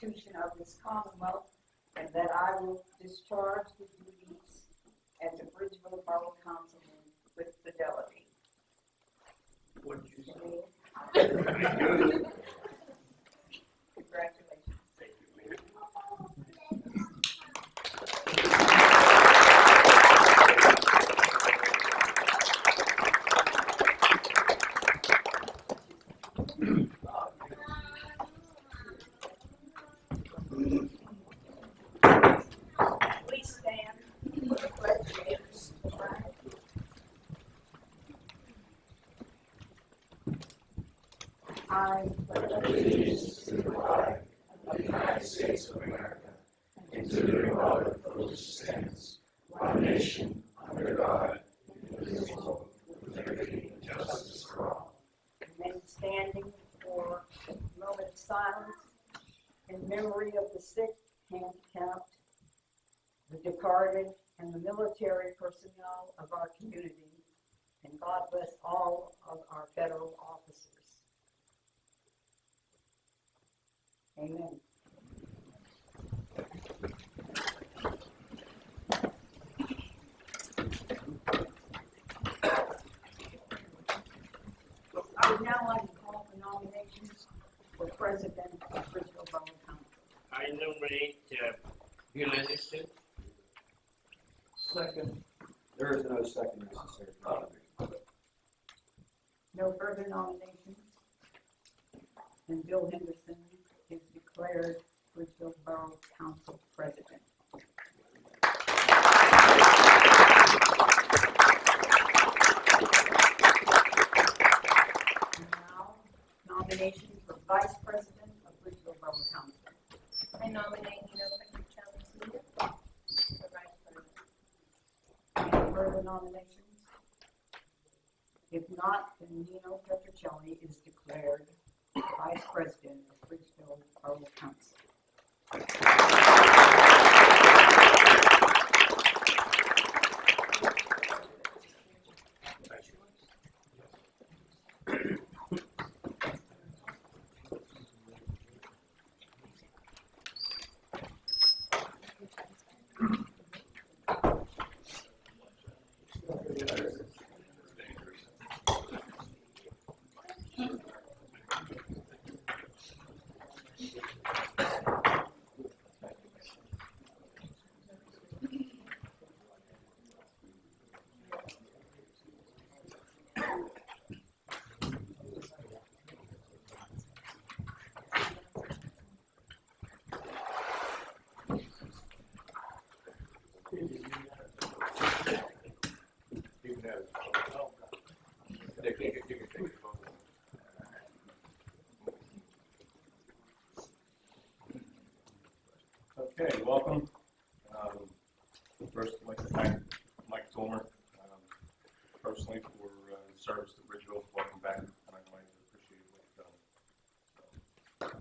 Constitution of this Commonwealth, and that I will discharge the duties as a Bridgeville Borough Councilman with fidelity. what did you say? Congratulations. Thank you, Mayor. Please stand for the pledge of allegiance. I pledge allegiance to the flag of the United States of America and to the republic for which it stands, one nation, under God, indivisible, with liberty and justice for all. remain standing for a moment of silence in memory of the sick, handicapped, the departed, and the military personnel of our community. And God bless all of our federal officers. Amen. I would now like to call for nominations for president of Bridgeville Borough Council. I nominate uh, Bill Anderson. Second. There is no second necessary. No further nominations? And Bill Henderson is declared Bridgeville Borough Council president. And now, nomination for vice president of Bridgeville Borough Council. I nominate Nino Petrocelli Senior for vice president. Any further nominations? If not, then Nino Petrocelli is declared vice president of Bridgeville Borough Council. Okay, welcome. Um, First, I'd like to thank Mike Tolmer um, personally for uh, service to Bridgeville. Welcome back. Done.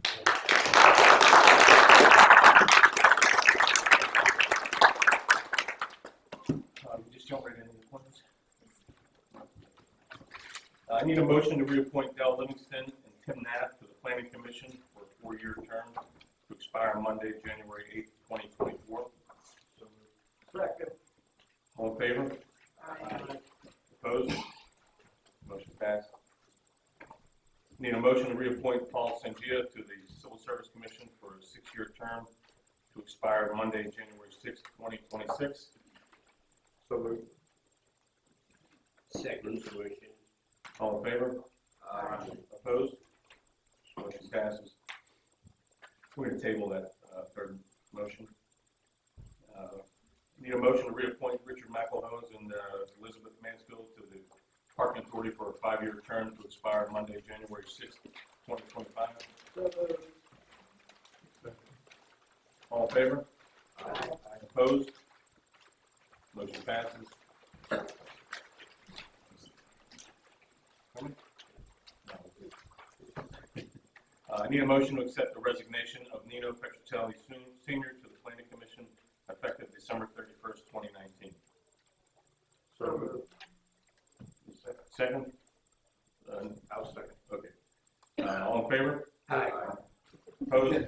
Um, Just jump right into. Uh, I need a motion to reappoint Dell Livingston and Tim Knapp to the Planning Commission for a four-year term to expire Monday, January eighth, twenty twenty-four. So Second. All in favor? Aye. Opposed? Motion passed. Need a motion to reappoint Paul Sangia to the Civil Service Commission for a six-year term to expire Monday, January sixth, twenty twenty-six. So moved. Second motion. All in favor? Aye. Opposed? Motion passes. We're gonna table that, uh, third motion. Uh, Need a motion to reappoint Richard McElhose and uh, Elizabeth Mansfield to the Parking Authority for a five-year term to expire Monday, January sixth, twenty twenty-five. All in favor? Opposed? Motion passes. I need a motion to accept the resignation of Nino Petrocelli Senior to the Planning Commission effective December thirty-first, twenty nineteen. So moved. Second? Uh, I'll second. Okay. Uh, all in favor? Aye. Opposed?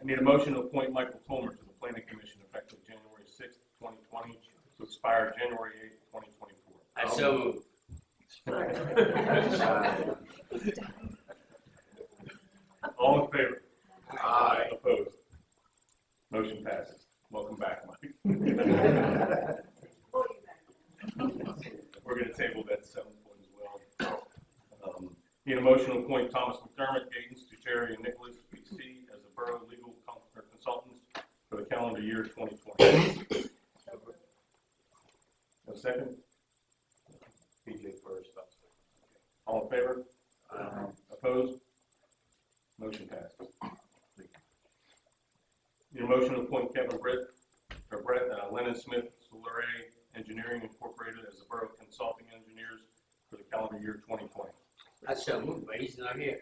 I need a motion to appoint Michael Tolmer to the Planning Commission effective January sixth, twenty twenty, to expire January eighth, twenty twenty-four. I so move. All in favor? Aye. Opposed? Motion passes. Welcome back, Mike. Pull you back. We're gonna table that seventh one as well. Um, Need a motion to appoint Thomas McDermott, Gaines, Jerry, and Nicholas, PC, as the Borough Legal Con- or Consultants for the calendar year twenty twenty. A second? PJ first. I'll second. All in favor? Opposed? Motion passes. Need a motion to appoint Kevin Brett, or Brett uh, Lennon Smith, Souleret Engineering Incorporated as the Borough Consulting Engineers for the calendar year twenty twenty. I so move, but he's not here.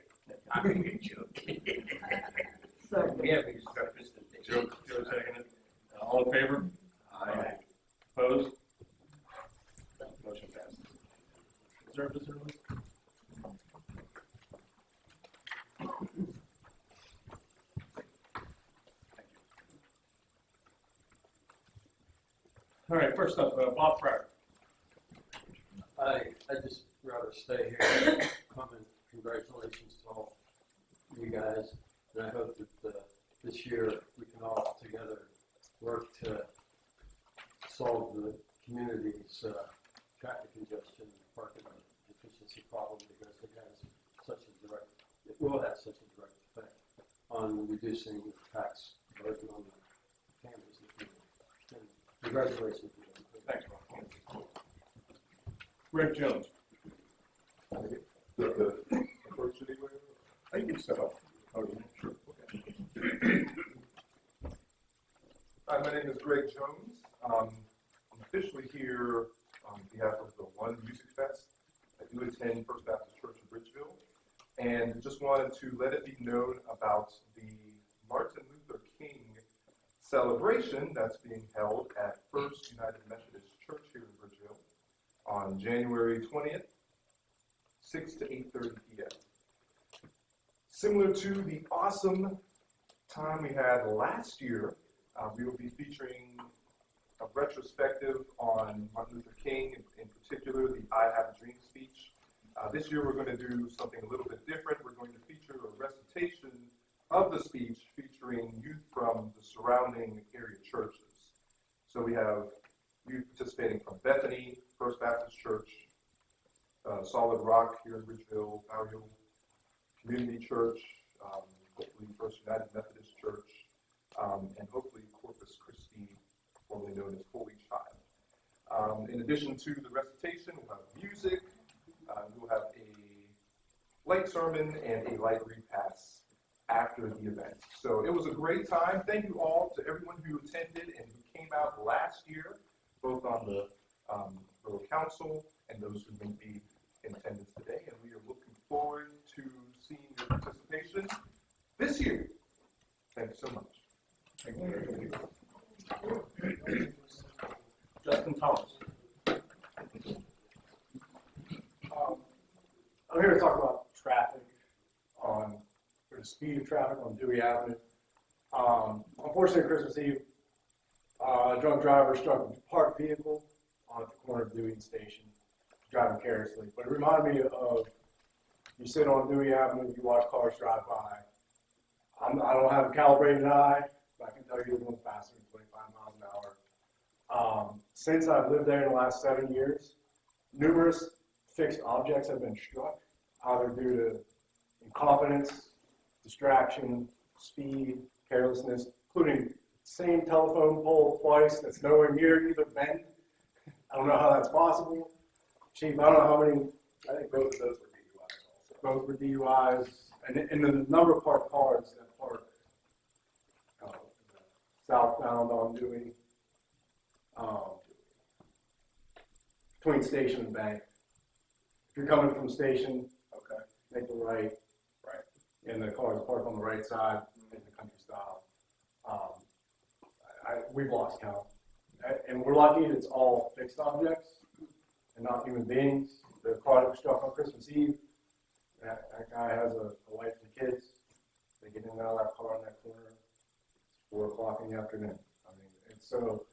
I'm gonna get you. Second. Yeah, we just got this. Joe, Joe seconded. Uh, All in favor? Aye. Opposed? Motion passes. Is there a visitor list? All right, first up, uh, Bob Pratt. I, I just rather stay here, comment, congratulations to all you guys. And I hope that, uh, this year we can all together work to solve the community's, uh, traffic congestion and parking deficiency problem because it has such a direct, it will have such a direct effect on reducing the tax burden on the families. Congratulations. Thanks, Bob. Rick Jones. First anyway? I can step up. Oh, yeah, sure. Hi, my name is Greg Jones. Um, I'm officially here on behalf of the One Music Fest. I do attend First Baptist Church in Bridgeville. To let it be known about the Martin Luther King celebration that's being held at First United Methodist Church here in Bridgeville on January twentieth, six to eight thirty P M. Similar to the awesome time we had last year, uh, we will be featuring a retrospective on Martin Luther King, in, in particular the I Have a Dream speech. Uh, this year we're going to do something a little bit different. We're going to feature a recitation of the speech featuring youth from the surrounding area churches. So we have youth participating from Bethany, First Baptist Church, uh, Solid Rock here in Bridgeville, Bower Hill Community Church, um, hopefully First United Methodist Church, um, and hopefully Corpus Christi, formerly known as Holy Child. Um, in addition to the recitation, we'll have music, uh, we'll have a light sermon and a light repass after the event. So it was a great time. Thank you all to everyone who attended and who came out last year, both on the um, Council and those who may be attendance today. And we are looking forward to seeing your participation this year. Thank you so much. Justin Thomas. Um, I'm here to talk about traffic on, or the speed of traffic on Dewey Avenue. Um, unfortunately, Christmas Eve, uh, a drunk driver struck a parked vehicle on the corner of Dewey Station, driving carelessly. But it reminded me of, you sit on Dewey Avenue, you watch cars drive by. I'm, I don't have a calibrated eye, but I can tell you they're going faster than twenty-five miles an hour. Um, since I've lived there in the last seven years, numerous fixed objects have been struck, either due to incompetence, distraction, speed, carelessness, including same telephone pole twice that's nowhere near either bend. I don't know how that's possible. Chief, I don't know how many, I think both of those were DUIs also. both were DUIs, and, and the number of parked cars that park uh, southbound on Dewey, um, between station and bank. If you're coming from station, Okay. make the right. Right. And the cars park on the right side in the country style. Um, I, I- we've lost count. And we're lucky it's all fixed objects and not human beings. The that was struck on Christmas Eve, that, that guy has a, a wife and kids. They get in and out of that car in that corner. It's four o'clock in the afternoon. I mean, and so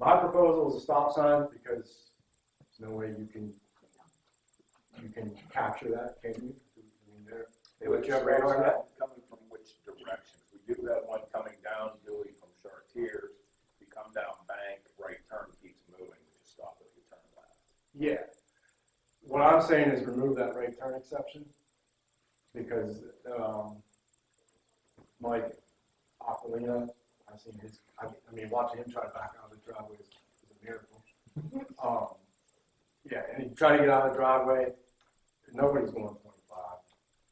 my proposal is a stop sign because there's no way you can, you can capture that, can you? I mean, they're, they let you have radar now. Coming from which directions? We do have one coming down Dewey from Chartiers. You come down Bank, right turn keeps moving, we just stop if you turn left. Yeah. What I'm saying is remove that right turn exception, because, um, Mike Aquilina, I've seen his, I, I mean, watching him try to back out of the driveway is, is a miracle. Um, yeah, and he tried to get out of the driveway, nobody's going twenty-five.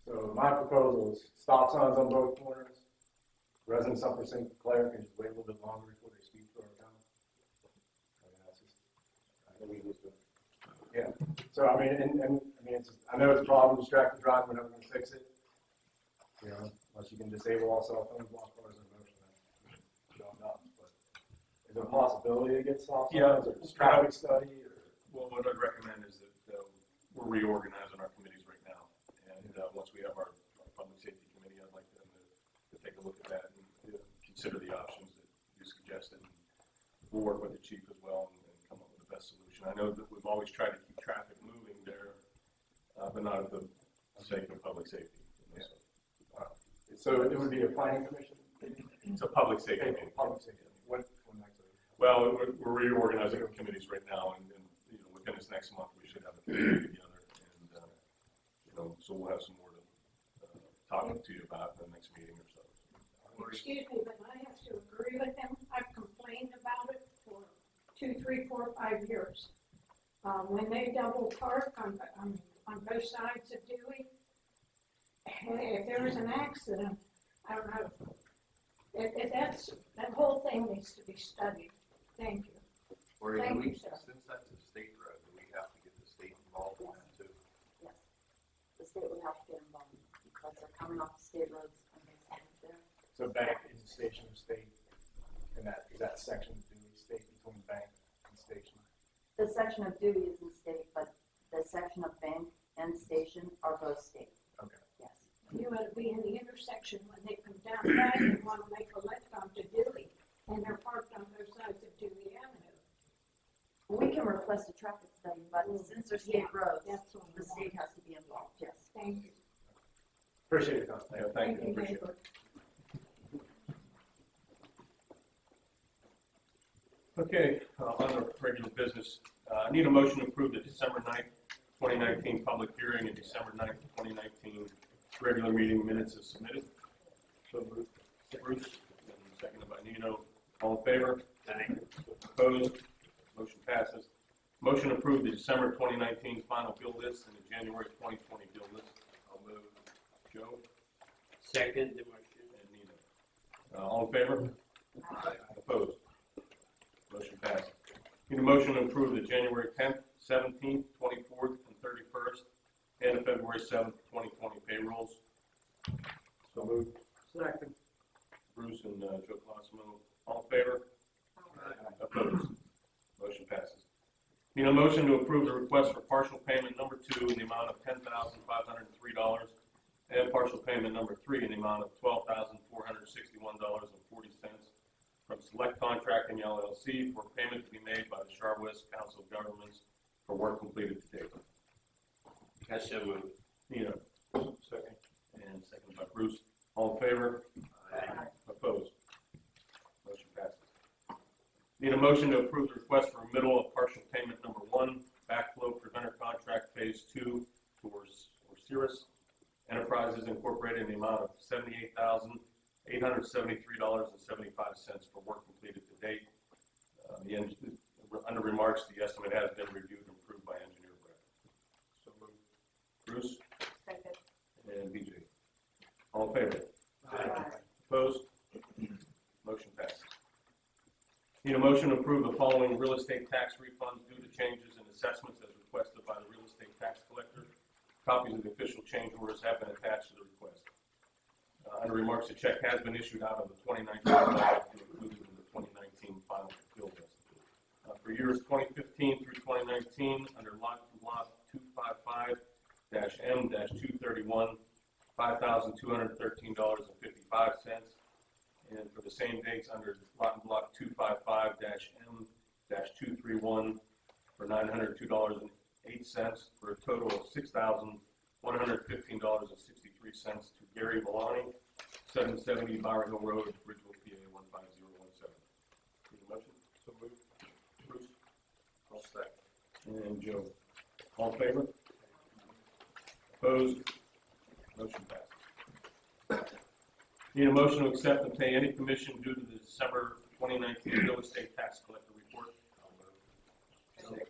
So my proposal is stop signs on both corners. Residents up for St. Clair can just wait a little bit longer before they speed through our town. I mean, that's just, I know we was the so I mean, and, and, I mean, it's, I know it's a problem, distracted driving, we're never gonna fix it. You know, unless you can disable all cell phones while cars in motion, then you don't know, but is there a possibility to get stop Yeah. signs or traffic study or? Well, what I'd recommend is that uh, we're reorganizing our committees right now. And uh, once we have our our public safety committee, I'd like them to, to take a look at that and uh, consider the options that you suggested. We'll work with the chief as well and and come up with the best solution. I know that we've always tried to keep traffic moving there, uh, but not at the sake of public safety. you know, so So it would be a planning commission? It's a public safety. Okay, meeting. Public safety, what, when next? Well, we're, we're reorganizing our committees right now, and, and, you know, within this next month, we should have a committee together, and, uh, you know, so we'll have some more to, uh, talk to you about in the next meeting or so. Excuse me, but I have to agree with him. I've complained about it for two, three, four, five years. Um, when they double park on, on, on both sides of Dewey, if there was an accident, I don't know. If, if that's, that whole thing needs to be studied. Thank you. Or Thank we, you, sir. since that's a state road, do we have to get the state involved in that too? Yes, the state would have to get involved because they're coming off the state roads and they stand there. So back in a station of state, and that, is that section of Dewey State between bank and station? The section of Dewey is in state, but the section of bank and station are both state. Okay. Yes. You ought to be in the intersection when they come down back and want to make a left onto Dewey, and they're parked on both sides of Dewey Avenue. We can request a traffic study, but mm. since they're state roads, That's what I the want. state has to be involved, yes. Thank you. Appreciate it, Tom. Yeah, thank you, appreciate it. Okay, uh, on the regular business, uh, I need a motion to approve the December 9th, twenty nineteen public hearing and December 9th, twenty nineteen regular meeting minutes as submitted. So moved. Bruce, and seconded by Nino. All in favor? Opposed? Motion passes. Motion to approve the December twenty nineteen final bill list and the January twenty twenty bill list. I'll move. Joe Second and Nino. Uh, all in favor? Aye. Opposed? Motion passes. Need a motion to approve the January tenth, seventeenth, twenty-fourth, and thirty-first, and the February seventh, twenty twenty payrolls. So moved. Second. Bruce and uh, Joe Colosimo, all in favor? Opposed? Motion passes. Need a motion to approve the request for partial payment number two in the amount of ten thousand five hundred and three dollars and partial payment number three in the amount of twelve thousand four hundred and sixty-one dollars and forty cents from Select Contracting LLC for payment to be made by the Char West Council of Governments for work completed to date. I so. Nino, second, and second by Bruce. All in favor? Aye. Opposed? Motion passes. Need a motion to approve the request for remittal of partial payment number one, backflow preventer contract phase two for Cirrus Enterprises Incorporated in the amount of seventy-eight thousand, eight hundred seventy-three dollars and seventy-five cents for work completed to date. Uh, the, eng- under remarks, the estimate has been reviewed and approved by engineer Brett. So moved. Bruce Second. and BJ. All in favor? Aye. Opposed? Motion passes. Need a motion to approve the following real estate tax refunds due to changes in assessments as requested by the real estate tax collector. Copies of the official change orders have been attached to the request. Uh, under remarks, a check has been issued out of the 2019 budget included in the 2019 final bill list. Uh, for years 2015 through 2019, under lot lot 255-M-231, $5,213.55. And for the same dates, under lot and block 255-M-231, for $902.08, for a total of $6,115.60 cents to Gary Valani, seven seventy Bower Hill Road, Bridgeville, PA, one five zero one seven. Need a motion? So moved. Bruce? I'll second. And Joe. All in favor? Opposed? Motion passes. Need a motion to accept and pay any commission due to the December twenty nineteen real estate tax collector report. Second.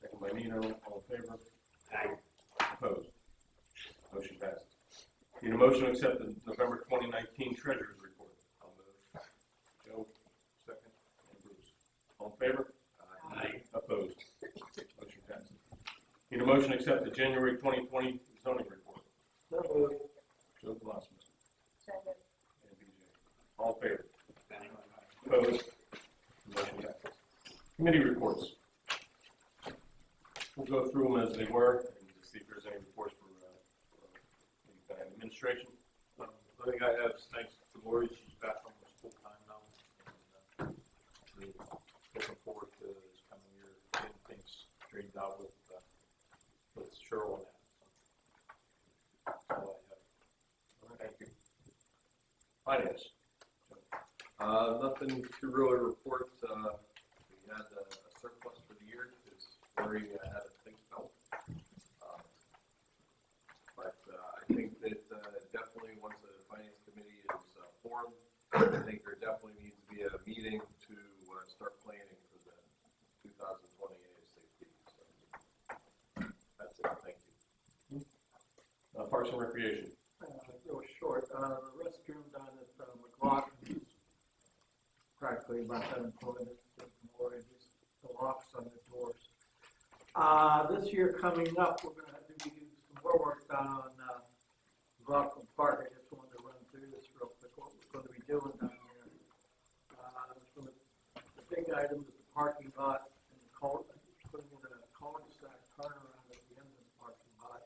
Second by Nino, all in favor? Aye. Opposed? Motion passes. Need a motion to accept the November twenty nineteen treasurer's report. I'll move. Joe, Second. and Bruce. All in favor? Aye. Opposed? Motion passes. Need a motion to accept the January twenty twenty zoning report. Joe Glassman Second. and BJ. All in favor? Aye. Opposed? Motion passes. Committee reports. We'll go through them as they were and just see if there's any reports for, uh, for the administration. Um, I think I have, thanks to Lori, she's back almost full time now. and, uh, really Looking forward to this coming year, getting things straightened out with, uh, with Cheryl and that. so. That's all I have. Thank you. Finance. Uh, nothing to really report, uh, we had a a surplus for the year, because Lori uh, had a think belt. Um, But, uh, I think that, uh, definitely, once the finance committee uh, I think there definitely needs to be a meeting to, uh, start planning for the two thousand twenty ASAP, so. That's it, thank you. Uh, Parks and Recreation. uh, real short, uh, the restroom down at uh, McLaughlin is practically about unemployed, it's more just the locks on the doors. Uh, this year coming up, we're gonna have to do some more work down on, uh, McLaughlin Park, I just wanted to run through this real quick, what we're gonna be doing down there. Uh, some of the big items, is the parking lot, and the cul, putting in a cul-de-sac turnaround at the end of the parking lot.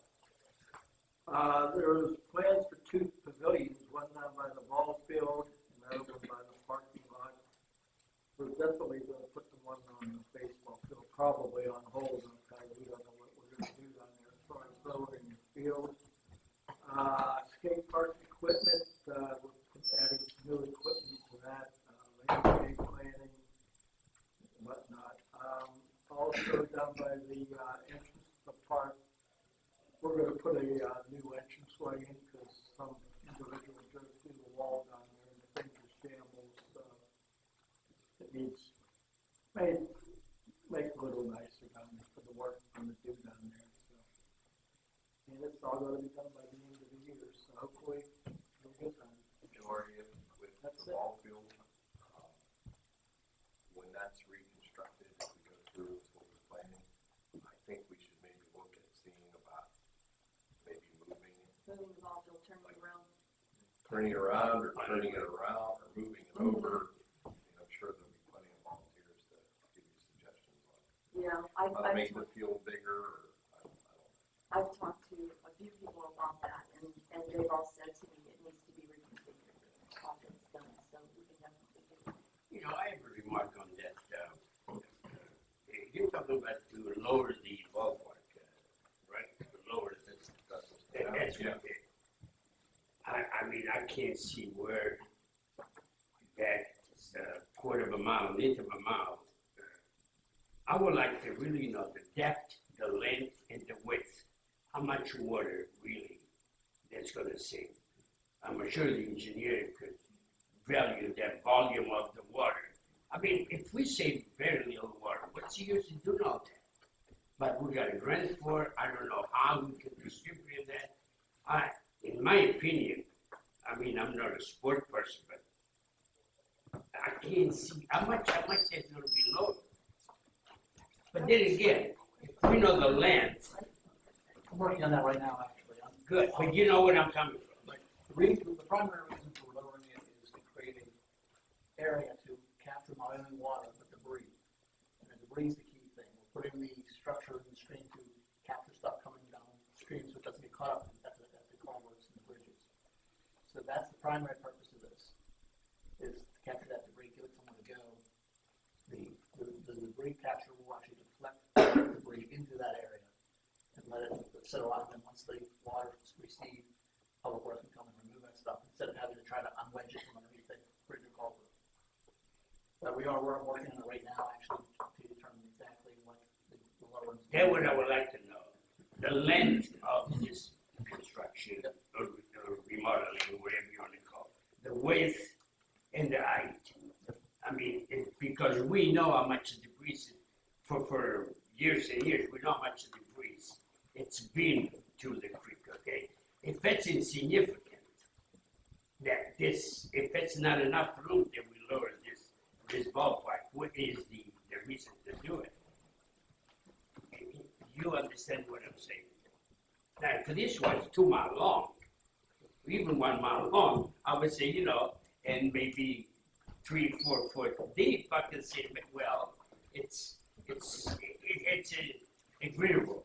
Uh, there was plans for two pavilions, one down by the ball field and the other one by the parking lot. We're definitely gonna put the one on the baseball field, probably on hold, we don't know what we're gonna do down there as far as road and field. Uh, skate park equipment, uh, we're adding new equipment to that, uh, landscape planning, and whatnot. Um, also down by the, uh, entrance to the park, we're gonna put a, uh, new entranceway in, because some individual drove through the wall down there and the things are shambles, so. It needs, make, make a little nicer down there for the work I'm gonna do down there, so. And it's all gonna be done by the end of the year, so hopefully it'll get done. If with That's the it. ball field, um, when that's reconstructed, if we go through with what we're planning, I think we should maybe look at seeing about maybe moving it, Moving the ball field, turning it around. turning it around or turning it around or moving it over. And I'm sure there'll be plenty of volunteers to give you suggestions on Yeah, I, on how to I've, make the field bigger or, I don't, I don't know. I've talked to a few people about that, and, and they've all said to me it needs to be reconfigured it's done, so we can definitely do that. You know, I have a remark on that, uh, uh, you're talking about to lower the ballpark, uh, right? To lower the, that- that's Yeah. what I, I mean, I can't see where that, uh, quarter of a mile, an inch of a mile. uh, I would like to really know the depth, the length, and the width. how much water really that's gonna sink. I'm sure the engineer could value that volume of the water. I mean, if we save very little water, what's the use in doing all that? But we got a grant for it, I don't know how we can distribute that. I, in my opinion, I mean, I'm not a sport person, but I can't see, how much, how much is gonna be low? But then again, if we know the land, I'm working on that right now, actually. I'm- good, but you know what I'm coming from. The reason, the primary reason for lowering it is to create an area to capture not only water, but debris. And the debris is the key thing. We're putting the structure in the stream to capture stuff coming down stream so it doesn't get caught up at the, at the culverts and the bridges. So that's the primary purpose of this, is to capture that debris, give it somewhere to go. The, the, the debris capture will actually deflect the debris into that area and let it settle out, and then once the water recede, public works can come and remove that stuff, instead of having to try to unwedge it from underneath the bridge or culvert. But we are, working on it right now, actually, to determine exactly what the, the lower. That what I would like to know, the length of this construction or or remodeling, whatever you wanna call it, the width and the height. I mean, it, because we know how much the debris is, for, for years and years, we know how much the debris it's been to the creek, okay? If it's insignificant, that this, if it's not enough room, then we lower this, this like what is the, the reason to do it? You understand what I'm saying? Now, if this was two mile long, even one mile long, I would say, you know, and maybe three, four foot deep, I can say, well, it's, it's, it, it's a- agreeable.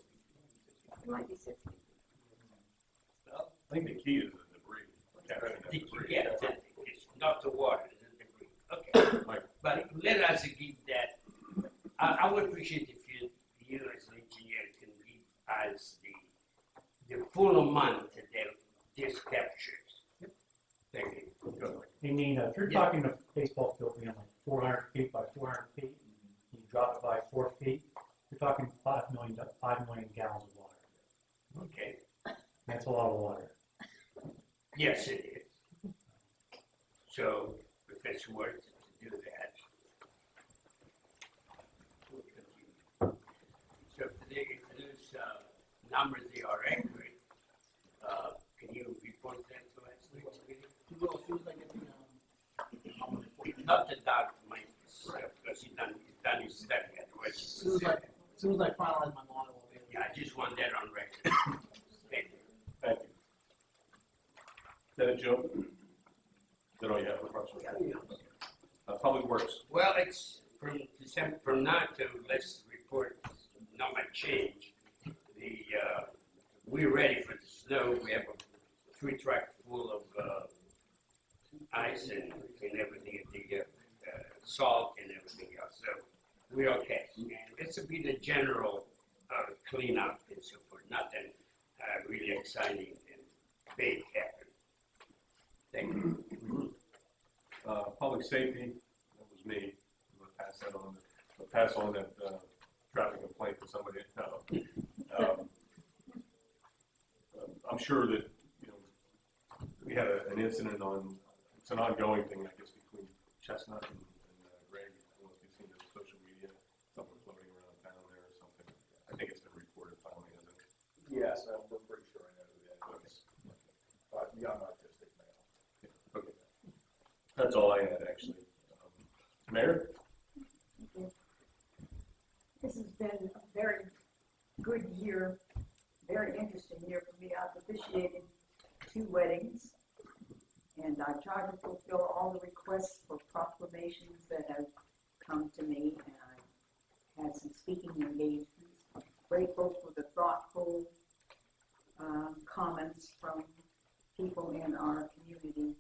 It might be six. I think the key is the debris, capturing that The- debris. Yeah, it's- it's not the water, it's the debris, okay. Mike. But let us give that, I, I would appreciate if you, you as an engineer can give us the, the full amount that this captures. Thank you. Good. You mean, uh, if you're Yeah. talking a baseball field being like four hundred feet by four hundred feet, and you drop it by four feet, you're talking 5 million, 5 million gallons of water. Okay, That's a lot of water. yes, it is. So if it's worth it to do that. we'll continue. So if they, if those, uh, numbers, they are accurate, uh, can you report that to us next meeting? You will, as soon as I get the, um, I'm gonna report it. Not the doc, my, because he done, he done his study, otherwise. As soon as I, as soon as I finalize my model, I'll be able. Yeah, I just want that on record. Thank you. Thank you. Is that it, Joe? Is that all you have for Parks and Rec? Uh, Public Works, Well, it's from December, from now to let's report, not much change. We're ready for the snow, we have a three truck full of, uh, ice and, and everything, the, uh, uh, salt and everything else, so we're okay. And this will be the general, uh, cleanup and so forth, nothing, uh, really exciting and big happening. Thank you. uh, Public Safety, that was me. I'm gonna pass that on, I'll pass on that, uh, traffic complaint to somebody. Um, I'm sure that, you know, we had a- an incident on, it's an ongoing thing, I guess, between Chestnut and and, uh, Greg. I don't know if you've seen the social media, something floating around town there or something. I think it's been reported finally, hasn't it? Yes, I'm we're pretty sure I know who that is. Uh, young autistic male. Okay. That's all I had, actually. Um, Mayor? This has been a very good year, very interesting year for me. I've officiated two weddings. And I've tried to fulfill all the requests for proclamations that have come to me. And I've had some speaking engagements. Grateful for the thoughtful, um, comments from people in our community.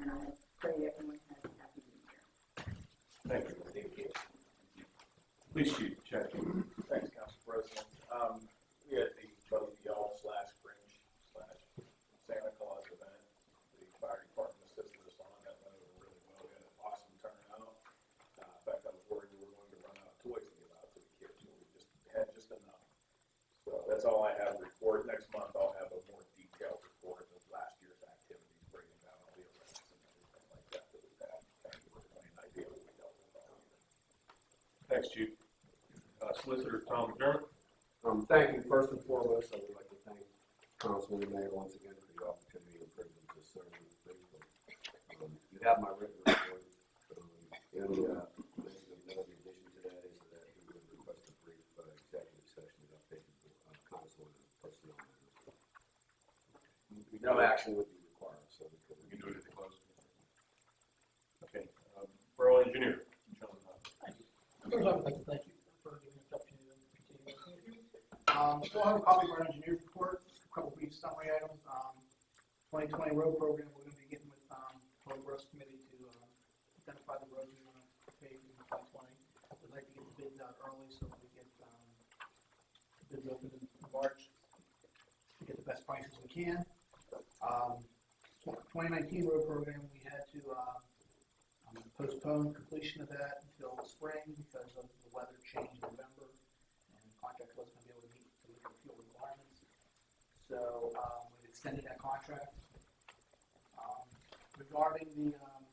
And I pray everyone has a happy new year. Thank you. Thank you. Police Chief. Thanks, Council President. Um, we had the Buggy Y'all slash Grinch slash Santa Claus event. The fire department assisted us on that, went over really well. We had an awesome turnout. Uh, in fact, I was worried we were going to run out of toys to give out to the kids, but we just had just enough. So that's all I have have a report, next month I'll have a more detailed report of last year's activities, breaking down all the events and everything like that that we've had, kind of give everybody an idea what we dealt with all year. Thanks, Chief. Uh, Solicitor Tom McDermott. Um, thank you. First and foremost, I would like to thank Councilman Mayor once again for the opportunity and privilege to serve in the Um, you have my written report. Um, the only, uh, mention of note in addition to that is that he would request a brief, uh, executive session to update the, uh, council on personnel matters. No action would be required, so we could. We can do it at the close. Okay, um, Borough Engineer, John Hunt. First, I would like to thank you for giving us the opportunity to continue working with you. Um, so I have a copy of our engineer's report, a couple brief summary items. Um, twenty twenty road program, we're gonna be getting with, um, Public Works Committee to, um, identify the roads we wanna pave in twenty twenty. We'd like to get the bids out early so we get, um, the bids open in March, to get the best prices we can. Um, twenty nineteen road program, we had to, uh, um, postpone completion of that until the spring because of the weather change in November, and the contract wasn't gonna be able to meet the liquid fuel requirements. So, um, we've extended that contract. Um, regarding the, um,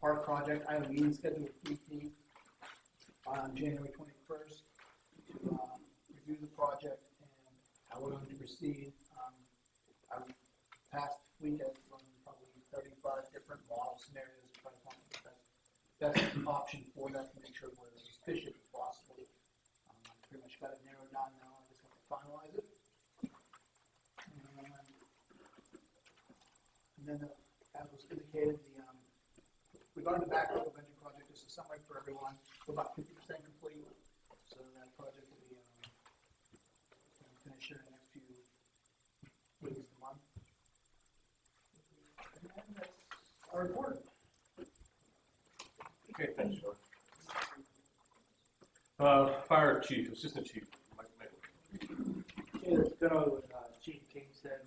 park project, I have a meeting scheduled with DP on January twenty-first to, um, review the project and how we're going to proceed. Um, I've past week I've run probably thirty-five different model scenarios to try to find the best, best option for that to make sure we're as efficient as possible. Um, pretty much got it narrowed down now, I just have to finalize it. And, then, uh, as was indicated, the, um, regarding the backlog of engine project, just a summary for everyone, we're about fifty percent complete. So that project will be, um, gonna finish here in the next few weeks to month. And that's our report. Okay, thanks, John. Uh, Fire Chief, Assistant Chief, Mike Mabel. Yeah, it's going on with uh, Chief King said,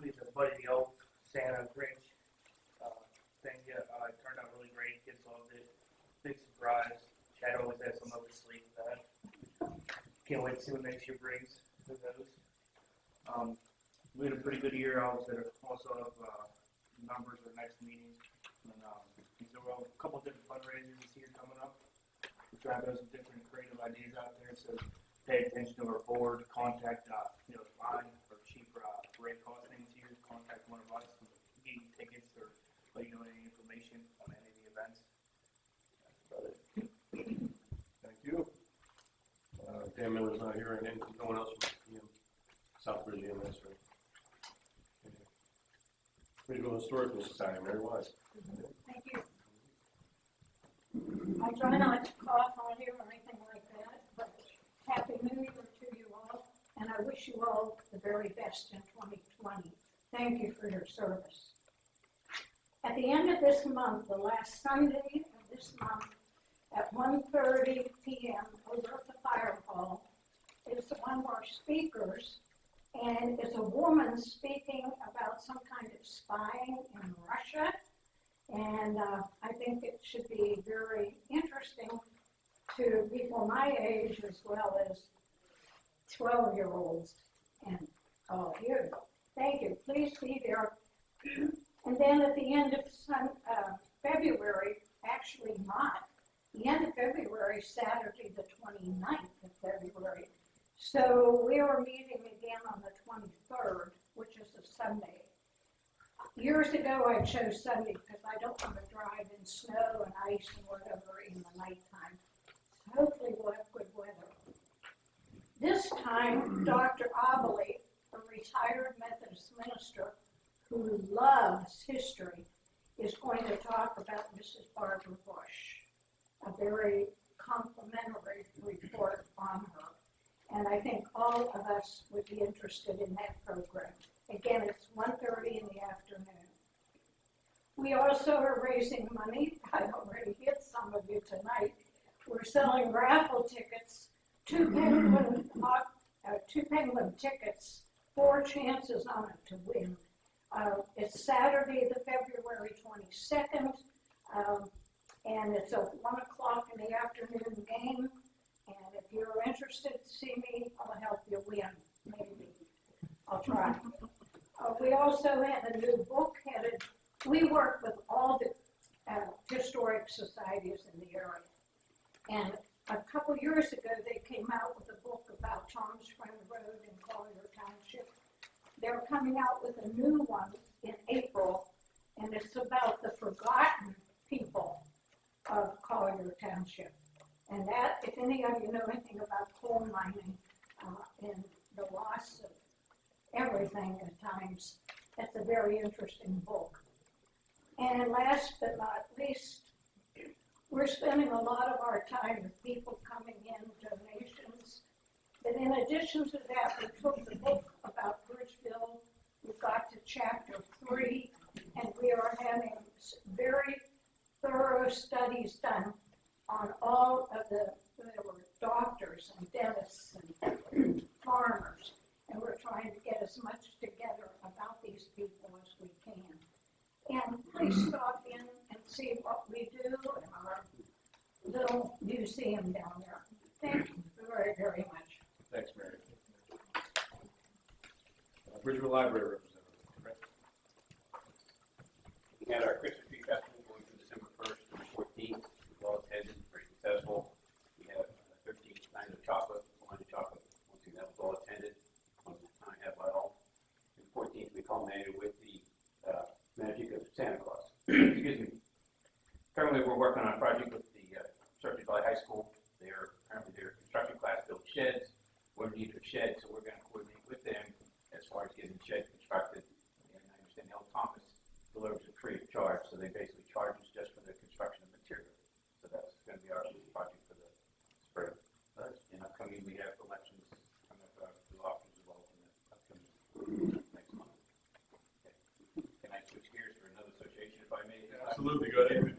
we the Buddy the old Santa, Grinch uh, thing. Yeah, uh, it turned out really great. Kids loved it. Big surprise. Chad always has some up his sleeve that. Can't wait to see what next year brings. Who those. Um, we had a pretty good year. I was at a, also of uh, numbers for next meeting. And um, there were a couple different fundraisers year coming up. We're trying to throw some different creative ideas out there. So pay attention to our board, contact, uh, you know, mine or chief, uh, Ray cost things here, contact one of us, and get tickets or let you know any information on any of the events. That's about it. Thank you. Uh, Dan Miller's not here, and then no one else from PM, Southbridge EMS, right? Regional Historical Society, Mary Wise. Thank you. I try not to cough on you or anything like that, but Happy New Year to you all, and I wish you all the very best in 2020. Thank you for your service. At the end of this month, the last Sunday of this month, at 1:30 PM over at the fire hall, is one of our speakers, and it's a woman speaking about some kind of spying in Russia. And uh, I think it should be very interesting to people my age as well as 12 year olds. And oh, here you go. Thank you. Please be there. And then at the end of sun, uh, February, actually not, the end of February, Saturday, the 29th of February. So we are meeting again on the 23rd, which is a Sunday. Years ago, I chose Sunday because I don't want to drive in snow and ice and whatever in the nighttime. So hopefully we'll have good weather. This time, Dr. Abley, a retired Methodist minister who loves history, is going to talk about Mrs. Barbara Bush, a very complimentary report on her. And I think all of us would be interested in that program. Again, it's 1:30 in the afternoon. We also are raising money. I already hit some of you tonight. We're selling raffle tickets, two penguin, uh, two penguin tickets, four chances on it to win. Uh, it's Saturday, the February 22nd, um, and it's a one o'clock in the afternoon game. And if you're interested see me, I'll help you win. I'll try. Uh, we also have a new book headed, we work with all the, uh, historic societies in the area. And a couple years ago, they came out with a book about Tom Spring Road in Collier Township. They're coming out with a new one in April, and it's about the forgotten people of Collier Township. And that, if any of you know anything about coal mining, uh, and the loss of everything at times, that's a very interesting book. And last but not least, we're spending a lot of our time with people coming in, donations. But in addition to that, we took the book about Bridgeville, we got to chapter three, and we are having very thorough studies done on all of the, there were doctors and dentists and farmers, and we're trying to get as much together about these people as we can. And please stop in and see what we do in our little museum down there. Thank you very, very much. Thanks, Mary. Uh, Bridgeville Library representative, Rick. We had our Christmas tree festival going from December first to the fourteenth, well attended, very successful. We had uh, thirteen kinds of chocolate, wine and chocolate, once again, that was all attended, one time had by all. And fourteenth, we culminated with the, uh, magic of Santa Claus. Excuse me. Currently, we're working on a project with the, uh, Chartiers Valley High School. They're, apparently their construction class built sheds. We're in need of sheds, so we're gonna coordinate with them as far as getting the shed constructed. And I understand L. Thomas delivers it free of charge, so they basically charge us just for the construction of material. So that's gonna be our project for the spring. And upcoming, we have elections coming up, uh, the officers involved in the upcoming next month. Okay. Can I switch gears for another association if I may? Absolutely, go ahead.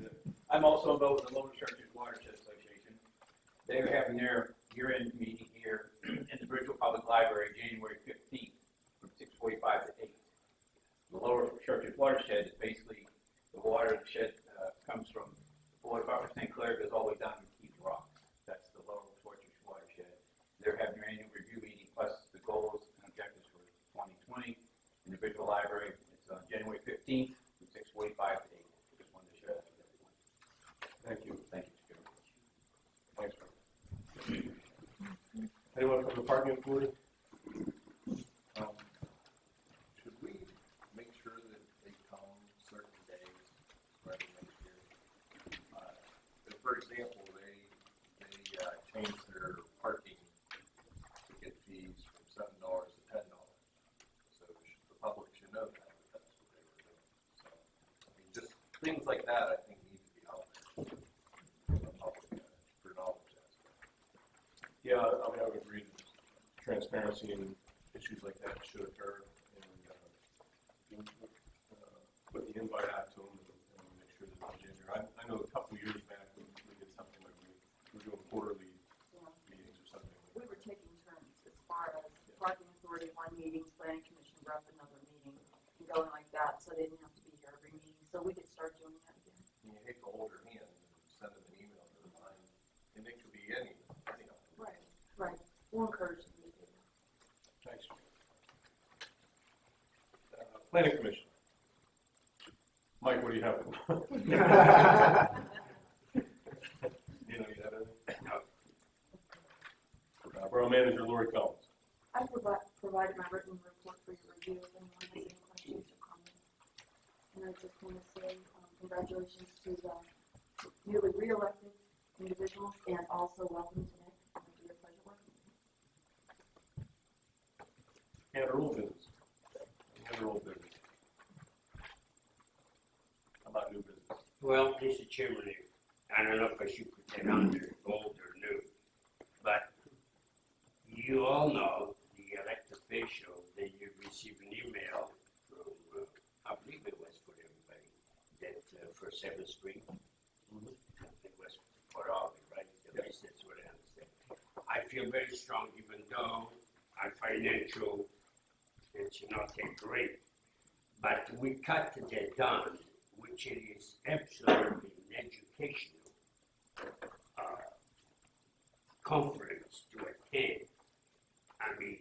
I'm also involved with the Lower Chartiers Watershed Association. They're having their year-end meeting here in the Bridgeville Public Library, January fifteenth, from six forty-five to eight. The Lower Chartiers Watershed is basically, the water shed, uh, comes from the department of St. Clair, goes all the way down to Keith Rock. That's the Lower Chartiers Watershed. They're having their annual review meeting, plus the goals and objectives for twenty twenty in the Bridgeville Library. It's on January fifteenth, from six forty-five to eight. Just wanted to share that with everyone. Thank you. Thank you, Mr. Chairman. Thanks, Rick. Anyone from the parking authority? Um, Should we make sure that they come certain days rather than next year? Uh, if, For example, they, they, uh, changed their parking ticket fees from seven dollars to ten dollars. So sh- the public should know that, that that's what they were doing. So, I mean, just things like that, I think need to be out there the public, uh, for knowledge. Yeah, I mean, I would agree, transparency and issues like that should occur, and, uh, you know, uh, put the invite out to them and, and make sure that it's in there. I, I know a couple of years back, we, we did something like we, we were doing quarterly meetings or something. We were taking turns as far as the parking authority, one meeting, planning commission rep another meeting, and going like that, so they didn't have to be here every meeting, so we could start doing that again. And you hate to hold their hand and send them an email to remind, and it could be any, you know. Right. Right, we'll encourage them to do that. Thanks. Uh, Planning Commission. Mike, what do you have? You know, you have anything? Uh, Borough Manager Lori Collins. I provided, provided my written report for your review, if anyone has any questions or comments. And I just want to say, um, congratulations to the newly re-elected individuals, and also welcome to Nick, it'll be a pleasure working with you. And her old business. And her old business. How about new business? Well, Mr. Chairman, I don't know if I should put that on there, old or new, but you all know, the elected official, that you received an email from, uh, I believe it was for everybody, that, uh, for Seventh Street. It all, of I understand. I feel very strong, even though our financial, it's not that great, but we cut that down, which is absolutely educational. Uh, conference to attend. I mean,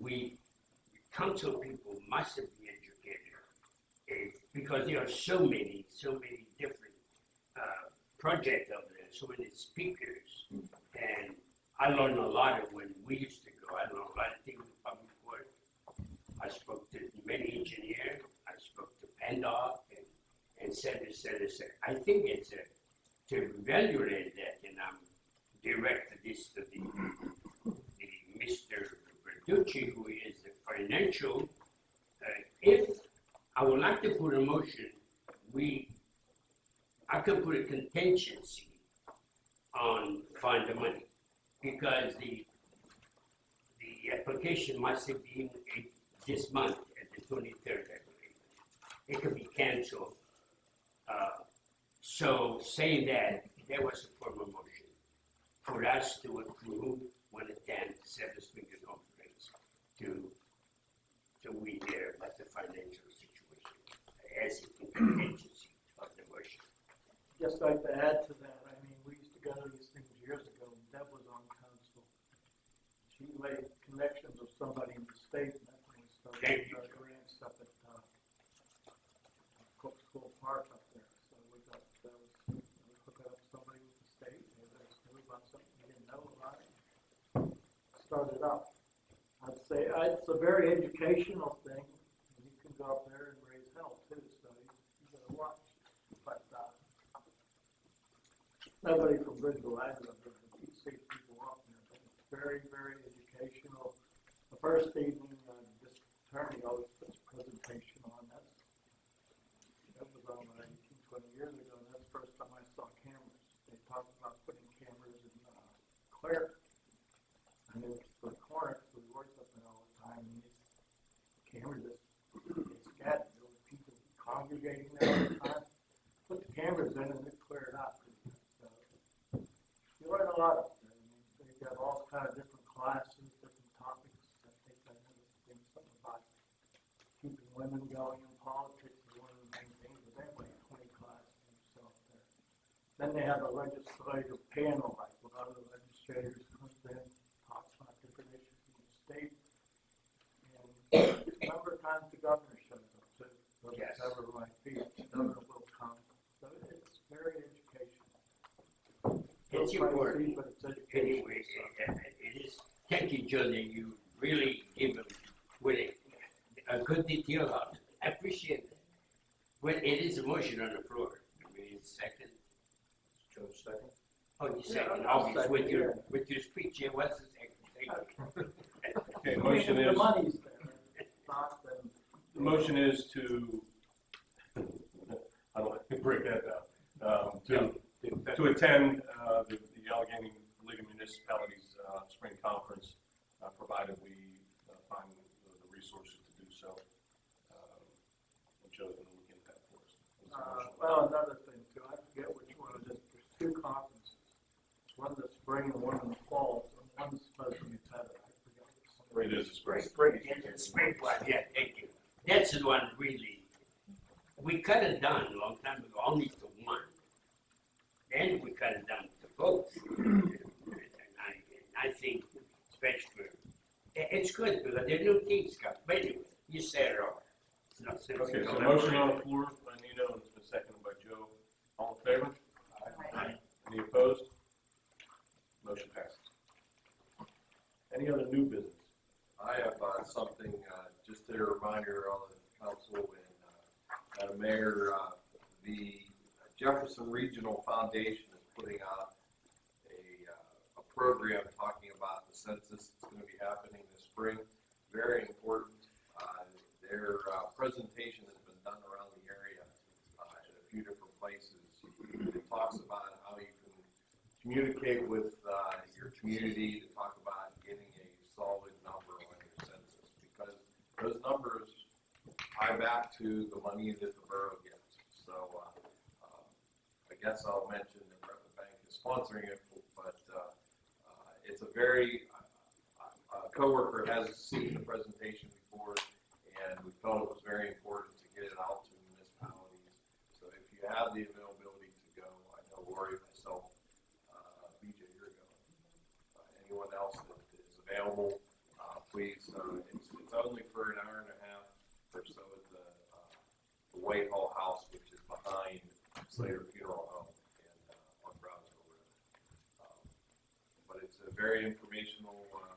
we, council people must be educated. eh, because there are so many, so many different, uh, projects there, so many speakers. And I learned a lot of when we used to go, I learned a lot of things in public work. I spoke to many engineers, I spoke to PennDOT and, and said, and said, and said. I think it's a, to evaluate that, and I'm directed this to the, the Mr. Verducci, who is the financial, uh, if, I would like to put a motion, we, I could put a contingency on find the money, because the, the application must have been this month, at the twenty-third, I believe. It could be canceled. Uh, So saying that, there was a formal motion for us to approve one of ten Seven Finger Conference to, to we there about the financial situation as a contingency of the motion. Just like to add to that, I mean, we used to go to these things years ago, Deb was on council. She made connections with somebody in the state, and that's when we started Thank you. our grant stuff at, uh, Cook School Park up there, so we got, that was, we hooked up somebody with the state, and they knew about something we didn't know about. Started up. I'd say, uh, it's a very educational thing, and you can go up there and raise hell too, so you, you gotta watch. But, uh, Bridgeville Agro, but you see people up there, it's very, very educational. The first evening, uh, this attorney always puts a presentation on, that's, that was on uh, 18, 20 years ago, that's the first time I saw cameras. They talked about putting cameras in, uh, Claire. And it was for Clark, we worked up there all the time, and these cameras just, scattered, there were people congregating there all the time. Put the cameras in and it cleared up. So, You learn a lot up there, I mean, they've got all kind of different classes, different topics, I think I noticed something about keeping women going in politics is one of the main things, but they have like twenty classes or so there. Then they have a legislative panel, like with other legislators comes in, talks about different issues in the state. And a number of times the governor shows up too, Yes. whatever it might be, the governor will come, so it's very educational. It's important. But it's educational. Anyway, it it is, thank you, that you really give them with a, a good detail on it. I appreciate it. Well, it is a motion on the floor. I mean, it's second. Joe, second? Oh, you Yeah, second, second, with your, yeah. with your speech, yeah, what's the second? Thank. Okay, motion is, The money's there, the motion is to, I don't, break that down. Um, to, to attend, uh, the, the Allegheny League of Municipalities, uh, spring conference, uh, provided we uh, find the, the resources to do so. Um, and Joe's gonna look into that for us. What's the Uh, motion? well, another thing too, I forget which one it is, there's two conferences. One in the spring and one in the fall, and one's supposed to be Saturday, I forget. which one. It is a spring. Yeah, the spring one, yeah, thank you. That's the one really, we cut it down a long time ago, only to one. Then we cut it down to both. And I, and I think, especially, i- it's good because there are new things come, but anyway, you said it all. It's not sense in Okay, so going motion around. on the floor by Nino, and it's been seconded by Joe. All in? Aye. Any opposed? Motion passes. Any other new business? I have uh, something, uh, just a reminder on the council and, uh, Madam Mayor, uh, the Jefferson Regional Foundation is putting out a, uh, a program talking about the census that's gonna be happening this spring. Very important. Uh, Their uh, presentation has been done around the area uh, at a few different places. It talks about how you can communicate with uh, your community to talk about getting a solid number on your census, because those numbers tie back to the money that the borough gets. So, uh, um, I guess I'll mention that Rutland Bank is sponsoring it, but, uh, uh, it's a very, uh, a coworker has seen the presentation before, and we felt it was very important to get it out to municipalities. So if you have the availability Glory myself, uh, BJ, here you go. Uh, anyone else that is available, uh, please, uh, it's, it's only for an hour and a half or so at the, uh, the Whitehall House, which is behind Slater Funeral Home and uh, on Brownsville Road. Um, but it's a very informational uh,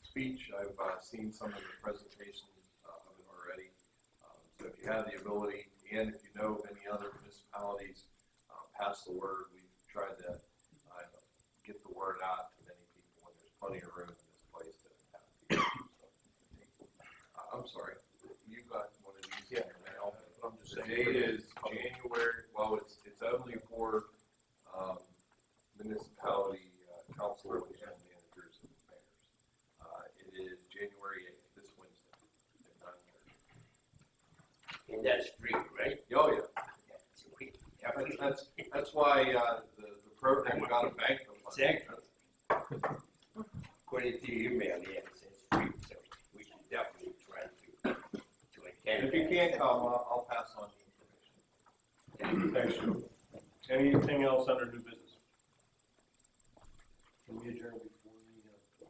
speech. I've uh, seen some of the presentations uh, of it already. Um, so if you have the ability, and if you know of any other municipalities pass the word. We've tried to uh, get the word out to many people, and there's plenty of room in this place to have people. So, uh, I'm sorry, you got one of these in your mail. But I'm just The saying. date is January, well, it's, it's only for um, municipality uh, council and managers and mayors. Uh, It is January eighth, this Wednesday, at nine thirty. And that's free, right? Oh, yeah. That's free. That's, that's, that's why uh, the, the program got a bank of money. Exactly. According to your email, yeah, it says free, so we should definitely try to, to attend. If you can't come, I'll, I'll pass on the information. Thanks, Joe. Anything else under new business? Can we adjourn before we, uh,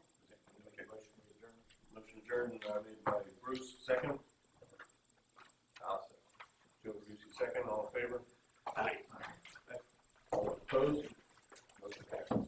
make a motion to adjourn? Motion adjourned, uh, made by Bruce, second. I'll say. Joe Brucey, second, all in favor? Aye. All opposed? Motion passes.